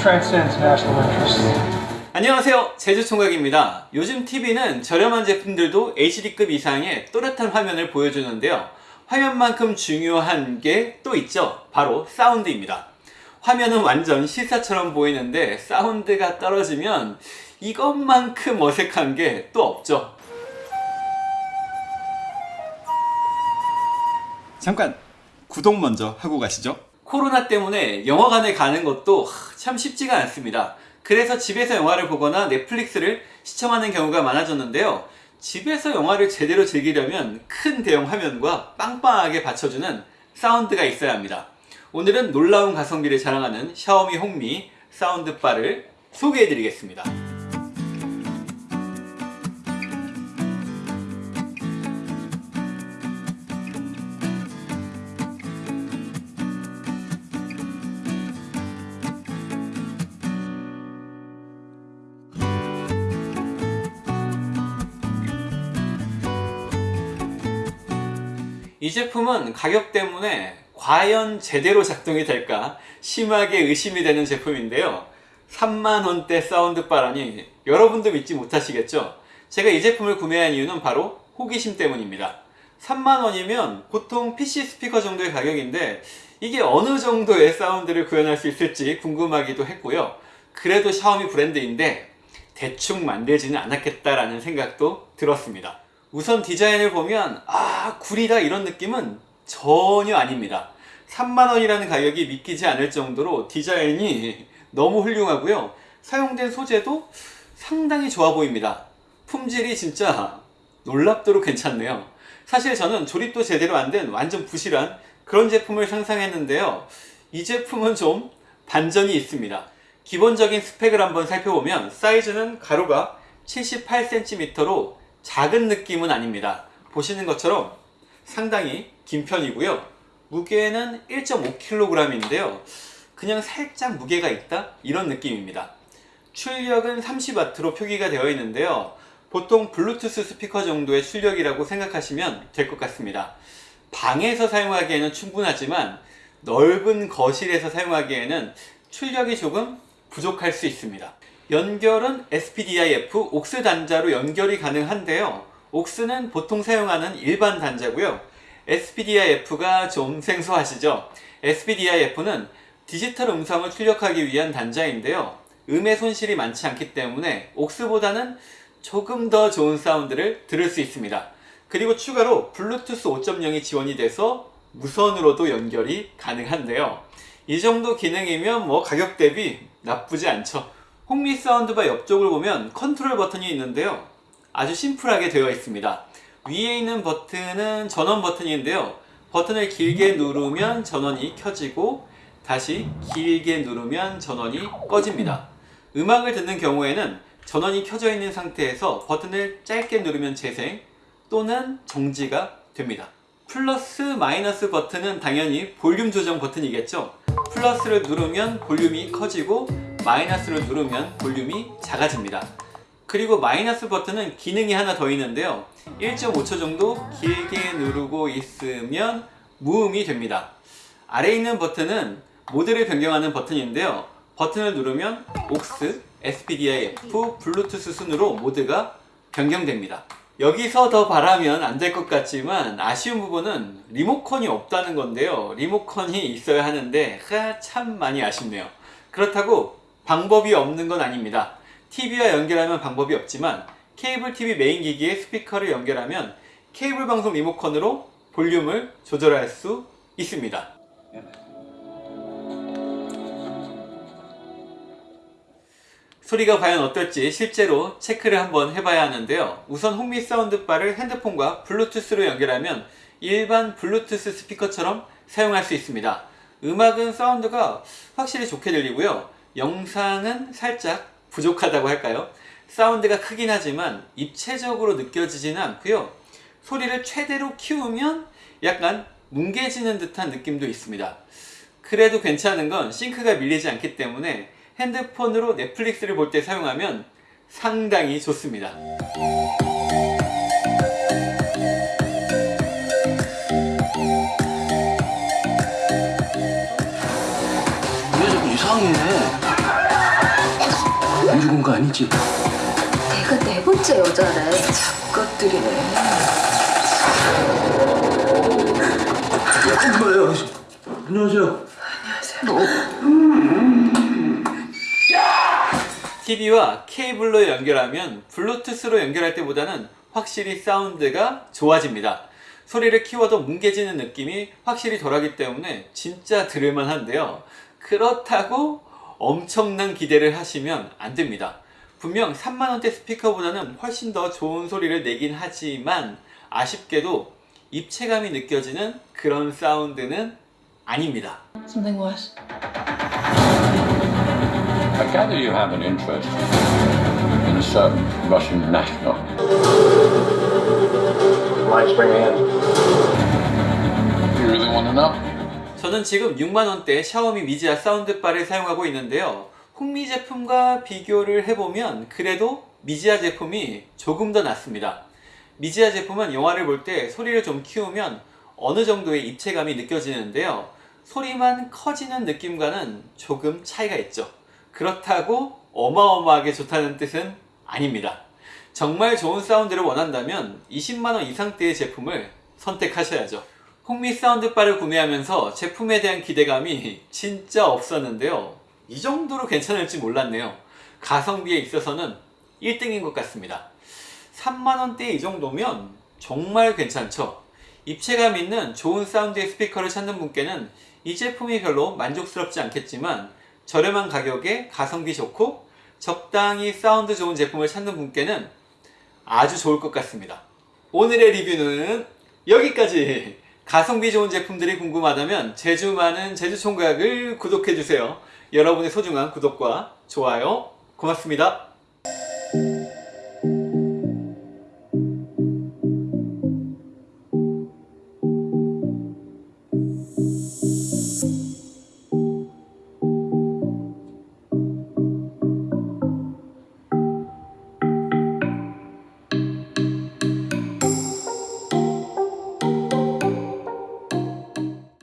transcends national interests. 안녕하세요. 제주총각입니다. 요즘 TV는 저렴한 제품들도 HD급 이상의 또렷한 화면을 보여주는데요. 화면만큼 중요한 게 또 있죠. 바로 사운드입니다. 화면은 완전 실사처럼 보이는데 사운드가 떨어지면 이것만큼 어색한 게 또 없죠. 잠깐 구독 먼저 하고 가시죠 코로나 때문에 영화관에 가는 것도 참 쉽지가 않습니다. 그래서 집에서 영화를 보거나 넷플릭스를 시청하는 경우가 많아졌는데요. 집에서 영화를 제대로 즐기려면 큰 대형 화면과 빵빵하게 받쳐주는 사운드가 있어야 합니다. 오늘은 놀라운 가성비를 자랑하는 샤오미 홍미 사운드바를 소개해 드리겠습니다 이 제품은 가격 때문에 과연 제대로 작동이 될까 심하게 의심이 되는 제품인데요. 3만원대 사운드바라니 여러분도 믿지 못하시겠죠? 제가 이 제품을 구매한 이유는 바로 호기심 때문입니다. 3만원이면 보통 PC 스피커 정도의 가격인데 이게 어느 정도의 사운드를 구현할 수 있을지 궁금하기도 했고요. 그래도 샤오미 브랜드인데 대충 만들지는 않았겠다라는 생각도 들었습니다 우선 디자인을 보면 아 구리다 이런 느낌은 전혀 아닙니다. 3만원이라는 가격이 믿기지 않을 정도로 디자인이 너무 훌륭하고요. 사용된 소재도 상당히 좋아 보입니다. 품질이 진짜 놀랍도록 괜찮네요. 사실 저는 조립도 제대로 안 된 완전 부실한 그런 제품을 상상했는데요. 이 제품은 좀 반전이 있습니다. 기본적인 스펙을 한번 살펴보면 사이즈는 가로가 78cm로 작은 느낌은 아닙니다. 보시는 것처럼 상당히 긴 편이고요. 무게는 1.5kg인데요. 그냥 살짝 무게가 있다? 이런 느낌입니다. 출력은 30W로 표기가 되어 있는데요. 보통 블루투스 스피커 정도의 출력이라고 생각하시면 될 것 같습니다. 방에서 사용하기에는 충분하지만 넓은 거실에서 사용하기에는 출력이 조금 부족할 수 있습니다 연결은 SPDIF 옥스 단자로 연결이 가능한데요. 옥스는 보통 사용하는 일반 단자고요. SPDIF가 좀 생소하시죠? SPDIF는 디지털 음성을 출력하기 위한 단자인데요. 음의 손실이 많지 않기 때문에 옥스보다는 조금 더 좋은 사운드를 들을 수 있습니다. 그리고 추가로 블루투스 5.0이 지원이 돼서 무선으로도 연결이 가능한데요. 이 정도 기능이면 뭐 가격 대비 나쁘지 않죠 홍미 사운드바 옆쪽을 보면 컨트롤 버튼이 있는데요. 아주 심플하게 되어 있습니다. 위에 있는 버튼은 전원 버튼인데요. 버튼을 길게 누르면 전원이 켜지고 다시 길게 누르면 전원이 꺼집니다. 음악을 듣는 경우에는 전원이 켜져 있는 상태에서 버튼을 짧게 누르면 재생 또는 정지가 됩니다. 플러스 마이너스 버튼은 당연히 볼륨 조정 버튼이겠죠. 플러스를 누르면 볼륨이 커지고 마이너스를 누르면 볼륨이 작아집니다. 그리고 마이너스 버튼은 기능이 하나 더 있는데요. 1.5초 정도 길게 누르고 있으면 무음이 됩니다. 아래에 있는 버튼은 모드를 변경하는 버튼인데요. 버튼을 누르면 AUX, SPDIF, 블루투스 순으로 모드가 변경됩니다. 여기서 더 바라면 안 될 것 같지만 아쉬운 부분은 리모컨이 없다는 건데요. 리모컨이 있어야 하는데 참 많이 아쉽네요. 그렇다고 방법이 없는 건 아닙니다. TV와 연결하면 방법이 없지만 케이블 TV 메인 기기에 스피커를 연결하면 케이블 방송 리모컨으로 볼륨을 조절할 수 있습니다. 소리가 과연 어떨지 실제로 체크를 한번 해봐야 하는데요. 우선 홍미 사운드바를 핸드폰과 블루투스로 연결하면 일반 블루투스 스피커처럼 사용할 수 있습니다. 음악은 사운드가 확실히 좋게 들리고요. 영상은 살짝 부족하다고 할까요? 사운드가 크긴 하지만 입체적으로 느껴지지는 않고요. 소리를 최대로 키우면 약간 뭉개지는 듯한 느낌도 있습니다. 그래도 괜찮은 건 싱크가 밀리지 않기 때문에 핸드폰으로 넷플릭스를 볼 때 사용하면 상당히 좋습니다 거 아니지? 내가 네 번째 여자래. 잡것들이네. 엄마요. 안녕하세요. TV와 케이블로 연결하면 블루투스로 연결할 때보다는 확실히 사운드가 좋아집니다. 소리를 키워도 뭉개지는 느낌이 확실히 덜하기 때문에 진짜 들을만 한데요. 그렇다고 엄청난 기대를 하시면 안 됩니다. 분명 3만원대 스피커보다는 훨씬 더 좋은 소리를 내긴 하지만 아쉽게도 입체감이 느껴지는 그런 사운드는 아닙니다. Something worse. I gather you have an interest in a certain Russian national. Lights bring me in. You really want to know? 저는 지금 6만원대 샤오미 미지아 사운드바를 사용하고 있는데요. 홍미 제품과 비교를 해보면 그래도 미지아 제품이 조금 더 낫습니다. 미지아 제품은 영화를 볼 때 소리를 좀 키우면 어느 정도의 입체감이 느껴지는데요. 소리만 커지는 느낌과는 조금 차이가 있죠. 그렇다고 어마어마하게 좋다는 뜻은 아닙니다. 정말 좋은 사운드를 원한다면 20만원 이상대의 제품을 선택하셔야죠. 홍미 사운드바를 구매하면서 제품에 대한 기대감이 진짜 없었는데요. 이 정도로 괜찮을지 몰랐네요. 가성비에 있어서는 1등인 것 같습니다. 3만원대 이 정도면 정말 괜찮죠. 입체감 있는 좋은 사운드의 스피커를 찾는 분께는 이 제품이 별로 만족스럽지 않겠지만 저렴한 가격에 가성비 좋고 적당히 사운드 좋은 제품을 찾는 분께는 아주 좋을 것 같습니다. 오늘의 리뷰는 여기까지! 가성비 좋은 제품들이 궁금하다면 제주 많은 제주총각을 구독해주세요. 여러분의 소중한 구독과 좋아요 고맙습니다.